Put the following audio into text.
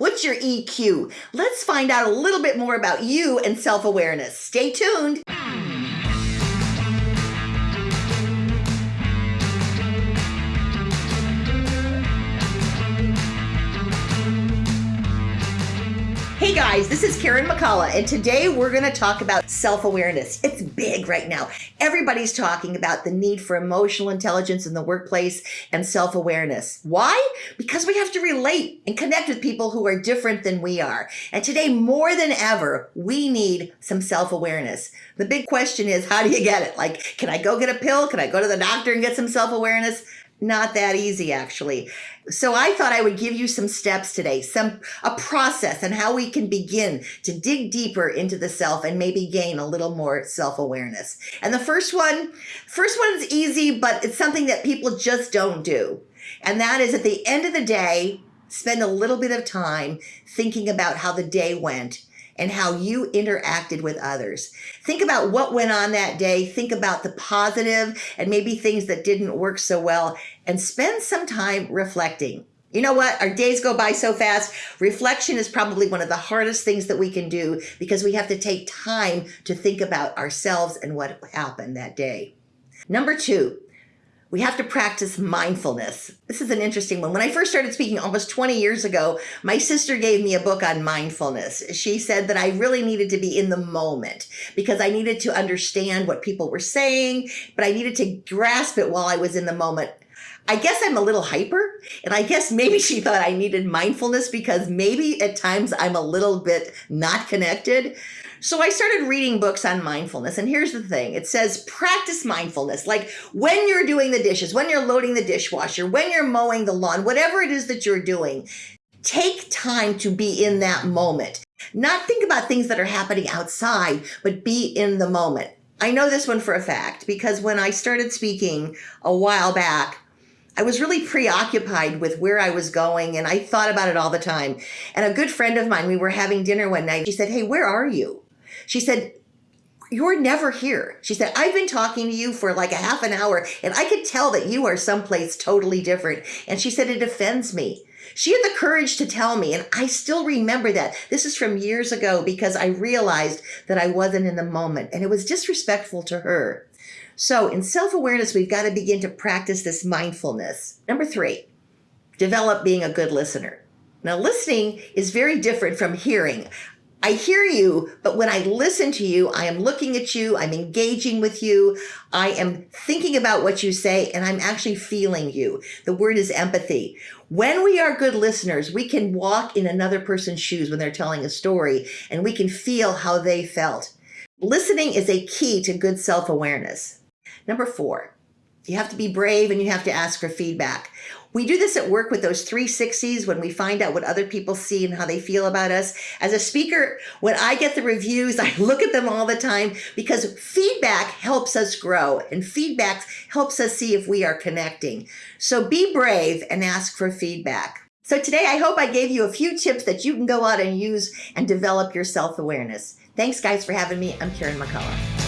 What's your EQ? Let's find out a little bit more about you and self awareness. Stay tuned. Hey guys, this is Karen McCullough, and today we're going to talk about self awareness. It's big right now. Everybody's talking about the need for emotional intelligence in the workplace and self awareness. Why? Because we have to relate and connect with people who are different than we are. And today, more than ever, we need some self awareness. The big question is how do you get it? Like, can I go get a pill? Can I go to the doctor and get some self awareness? Not that easy actually. So I thought I would give you some steps today, some a process and how we can begin to dig deeper into the self and maybe gain a little more self-awareness. And the first one, first one is easy, but it's something that people just don't do. And that is at the end of the day, spend a little bit of time thinking about how the day went and how you interacted with others. Think about what went on that day. Think about the positive and maybe things that didn't work so well and spend some time reflecting. You know what? Our days go by so fast. Reflection is probably one of the hardest things that we can do because we have to take time to think about ourselves and what happened that day. Number two, we have to practice mindfulness. This is an interesting one. When I first started speaking almost 20 years ago, my sister gave me a book on mindfulness. She said that I really needed to be in the moment because I needed to understand what people were saying, but I needed to grasp it while I was in the moment. I guess I'm a little hyper, and I guess maybe she thought I needed mindfulness because maybe at times I'm a little bit not connected. So I started reading books on mindfulness. And here's the thing it says practice mindfulness. Like when you're doing the dishes, when you're loading the dishwasher, when you're mowing the lawn, whatever it is that you're doing, take time to be in that moment. Not think about things that are happening outside, but be in the moment. I know this one for a fact because when I started speaking a while back, I was really preoccupied with where I was going and I thought about it all the time. And a good friend of mine, we were having dinner one night. She said, Hey, where are you? She said, you're never here. She said, I've been talking to you for like a half an hour and I could tell that you are someplace totally different. And she said, it offends me. She had the courage to tell me, and I still remember that. This is from years ago because I realized that I wasn't in the moment and it was disrespectful to her. So in self-awareness, we've got to begin to practice this mindfulness. Number three, develop being a good listener. Now, listening is very different from hearing. I hear you, but when I listen to you, I am looking at you, I'm engaging with you, I am thinking about what you say, and I'm actually feeling you. The word is empathy. When we are good listeners, we can walk in another person's shoes when they're telling a story, and we can feel how they felt. Listening is a key to good self awareness. Number four, you have to be brave and you have to ask for feedback. We do this at work with those 360s when we find out what other people see and how they feel about us. As a speaker, when I get the reviews, I look at them all the time because feedback helps us grow and feedback helps us see if we are connecting. So be brave and ask for feedback. So today, I hope I gave you a few tips that you can go out and use and develop your self-awareness. Thanks guys for having me. I'm Karen McCullough.